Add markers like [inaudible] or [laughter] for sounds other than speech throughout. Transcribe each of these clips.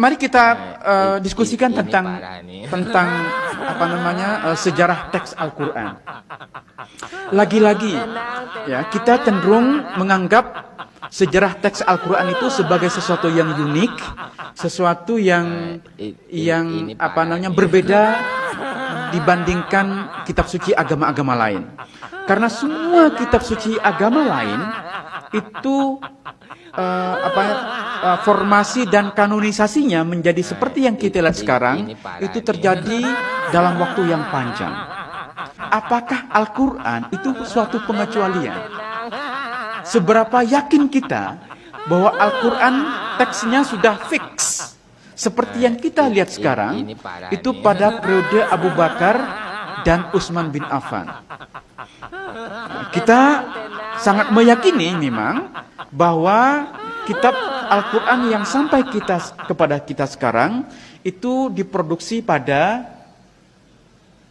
Mari kita uh, diskusikan ini tentang [laughs] tentang apa namanya uh, sejarah teks Al-Qur'an. Lagi-lagi ya, kita cenderung menganggap sejarah teks Al-Qur'an itu sebagai sesuatu yang unik, sesuatu yang yang apa namanya berbeda dibandingkan kitab suci agama-agama lain. Karena semua kitab suci agama lain itu eh, apa eh, formasi dan kanonisasinya menjadi seperti yang kita lihat sekarang itu terjadi dalam waktu yang panjang. Apakah Al-Qur'an itu suatu pengecualian? Seberapa yakin kita bahwa Al-Quran teksnya sudah fix seperti yang kita lihat sekarang itu pada periode Abu Bakar dan Utsman bin Affan. Kita sangat meyakini memang bahwa kitab Al-Quran yang sampai kita kepada kita sekarang itu diproduksi pada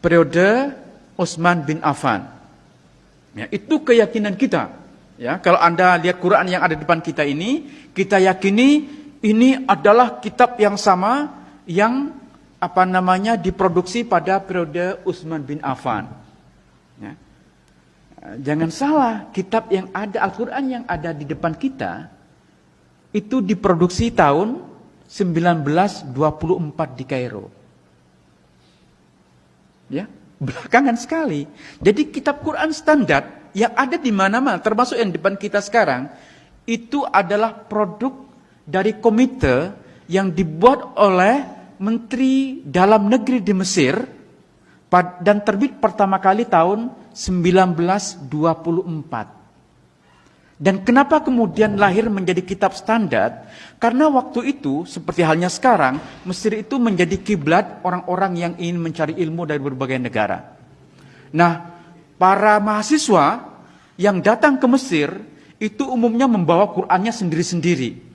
periode Utsman bin Affan. Ya, itu keyakinan kita. Ya, kalau Anda lihat Quran yang ada di depan kita ini, kita yakini ini adalah kitab yang sama yang apa namanya diproduksi pada periode Utsman bin Affan. Ya. Jangan salah, kitab yang ada Al-Qur'an yang ada di depan kita itu diproduksi tahun 1924 di Kairo. Ya, belakangan sekali. Jadi kitab Quran standar yang ada di mana-mana, termasuk yang depan kita sekarang, itu adalah produk dari komite yang dibuat oleh Menteri Dalam Negeri di Mesir dan terbit pertama kali tahun 1924. Dan kenapa kemudian lahir menjadi kitab standar? Karena waktu itu, seperti halnya sekarang, Mesir itu menjadi kiblat orang-orang yang ingin mencari ilmu dari berbagai negara. Nah, para mahasiswa yang datang ke Mesir itu umumnya membawa Qur'annya sendiri-sendiri.